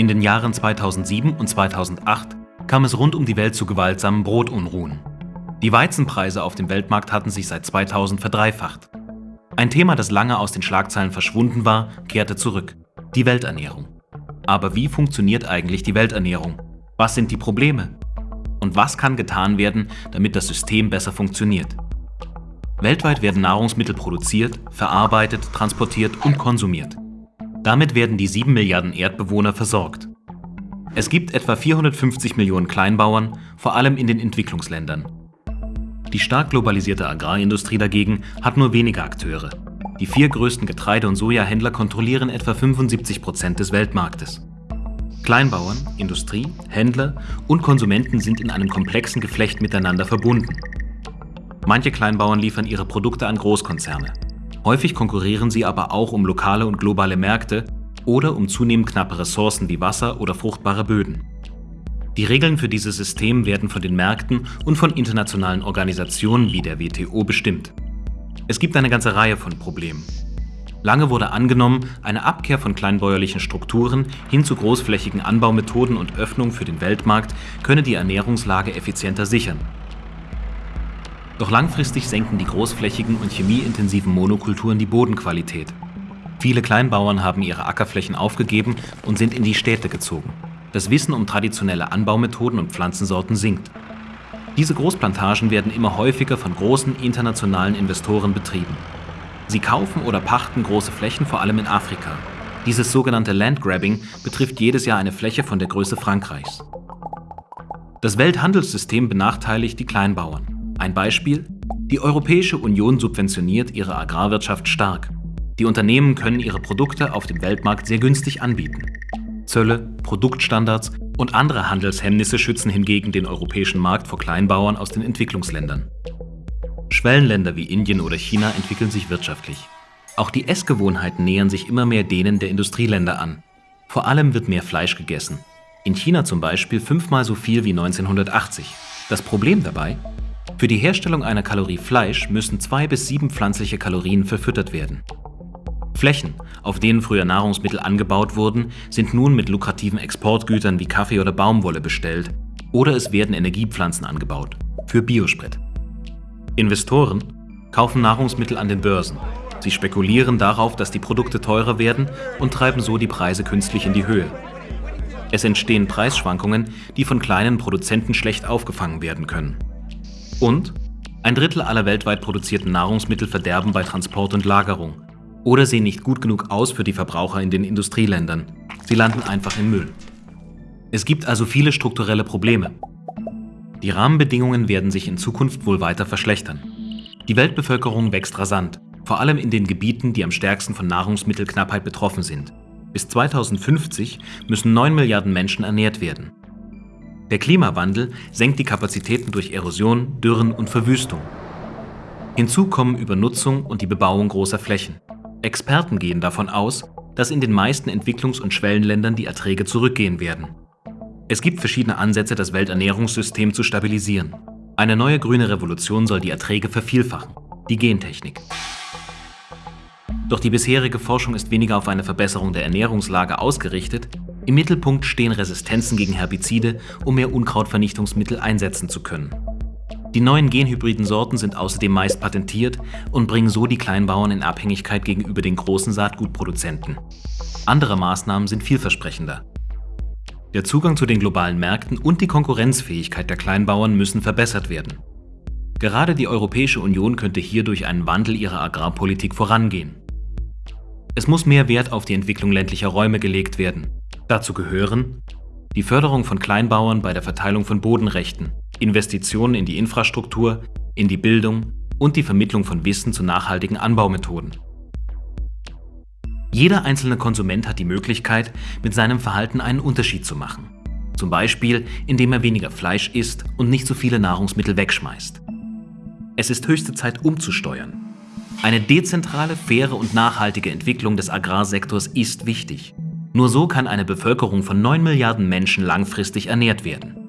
In den Jahren 2007 und 2008 kam es rund um die Welt zu gewaltsamen Brotunruhen. Die Weizenpreise auf dem Weltmarkt hatten sich seit 2000 verdreifacht. Ein Thema, das lange aus den Schlagzeilen verschwunden war, kehrte zurück. Die Welternährung. Aber wie funktioniert eigentlich die Welternährung? Was sind die Probleme? Und was kann getan werden, damit das System besser funktioniert? Weltweit werden Nahrungsmittel produziert, verarbeitet, transportiert und konsumiert. Damit werden die 7 Milliarden Erdbewohner versorgt. Es gibt etwa 450 Millionen Kleinbauern, vor allem in den Entwicklungsländern. Die stark globalisierte Agrarindustrie dagegen hat nur wenige Akteure. Die vier größten Getreide- und Sojahändler kontrollieren etwa 75 Prozent des Weltmarktes. Kleinbauern, Industrie, Händler und Konsumenten sind in einem komplexen Geflecht miteinander verbunden. Manche Kleinbauern liefern ihre Produkte an Großkonzerne. Häufig konkurrieren sie aber auch um lokale und globale Märkte oder um zunehmend knappe Ressourcen wie Wasser oder fruchtbare Böden. Die Regeln für dieses System werden von den Märkten und von internationalen Organisationen wie der WTO bestimmt. Es gibt eine ganze Reihe von Problemen. Lange wurde angenommen, eine Abkehr von kleinbäuerlichen Strukturen hin zu großflächigen Anbaumethoden und Öffnung für den Weltmarkt könne die Ernährungslage effizienter sichern. Doch langfristig senken die großflächigen und chemieintensiven Monokulturen die Bodenqualität. Viele Kleinbauern haben ihre Ackerflächen aufgegeben und sind in die Städte gezogen. Das Wissen um traditionelle Anbaumethoden und Pflanzensorten sinkt. Diese Großplantagen werden immer häufiger von großen internationalen Investoren betrieben. Sie kaufen oder pachten große Flächen vor allem in Afrika. Dieses sogenannte Landgrabbing betrifft jedes Jahr eine Fläche von der Größe Frankreichs. Das Welthandelssystem benachteiligt die Kleinbauern. Ein Beispiel? Die Europäische Union subventioniert ihre Agrarwirtschaft stark. Die Unternehmen können ihre Produkte auf dem Weltmarkt sehr günstig anbieten. Zölle, Produktstandards und andere Handelshemmnisse schützen hingegen den europäischen Markt vor Kleinbauern aus den Entwicklungsländern. Schwellenländer wie Indien oder China entwickeln sich wirtschaftlich. Auch die Essgewohnheiten nähern sich immer mehr denen der Industrieländer an. Vor allem wird mehr Fleisch gegessen. In China zum Beispiel fünfmal so viel wie 1980. Das Problem dabei? Für die Herstellung einer Kalorie Fleisch müssen zwei bis sieben pflanzliche Kalorien verfüttert werden. Flächen, auf denen früher Nahrungsmittel angebaut wurden, sind nun mit lukrativen Exportgütern wie Kaffee oder Baumwolle bestellt oder es werden Energiepflanzen angebaut, für Biosprit. Investoren kaufen Nahrungsmittel an den Börsen. Sie spekulieren darauf, dass die Produkte teurer werden und treiben so die Preise künstlich in die Höhe. Es entstehen Preisschwankungen, die von kleinen Produzenten schlecht aufgefangen werden können. Und ein Drittel aller weltweit produzierten Nahrungsmittel verderben bei Transport und Lagerung oder sehen nicht gut genug aus für die Verbraucher in den Industrieländern. Sie landen einfach im Müll. Es gibt also viele strukturelle Probleme. Die Rahmenbedingungen werden sich in Zukunft wohl weiter verschlechtern. Die Weltbevölkerung wächst rasant, vor allem in den Gebieten, die am stärksten von Nahrungsmittelknappheit betroffen sind. Bis 2050 müssen 9 Milliarden Menschen ernährt werden. Der Klimawandel senkt die Kapazitäten durch Erosion, Dürren und Verwüstung. Hinzu kommen Übernutzung und die Bebauung großer Flächen. Experten gehen davon aus, dass in den meisten Entwicklungs- und Schwellenländern die Erträge zurückgehen werden. Es gibt verschiedene Ansätze, das Welternährungssystem zu stabilisieren. Eine neue grüne Revolution soll die Erträge vervielfachen, die Gentechnik. Doch die bisherige Forschung ist weniger auf eine Verbesserung der Ernährungslage ausgerichtet, im Mittelpunkt stehen Resistenzen gegen Herbizide, um mehr Unkrautvernichtungsmittel einsetzen zu können. Die neuen genhybriden Sorten sind außerdem meist patentiert und bringen so die Kleinbauern in Abhängigkeit gegenüber den großen Saatgutproduzenten. Andere Maßnahmen sind vielversprechender. Der Zugang zu den globalen Märkten und die Konkurrenzfähigkeit der Kleinbauern müssen verbessert werden. Gerade die Europäische Union könnte hier durch einen Wandel ihrer Agrarpolitik vorangehen. Es muss mehr Wert auf die Entwicklung ländlicher Räume gelegt werden. Dazu gehören die Förderung von Kleinbauern bei der Verteilung von Bodenrechten, Investitionen in die Infrastruktur, in die Bildung und die Vermittlung von Wissen zu nachhaltigen Anbaumethoden. Jeder einzelne Konsument hat die Möglichkeit, mit seinem Verhalten einen Unterschied zu machen. Zum Beispiel, indem er weniger Fleisch isst und nicht so viele Nahrungsmittel wegschmeißt. Es ist höchste Zeit umzusteuern. Eine dezentrale, faire und nachhaltige Entwicklung des Agrarsektors ist wichtig. Nur so kann eine Bevölkerung von 9 Milliarden Menschen langfristig ernährt werden.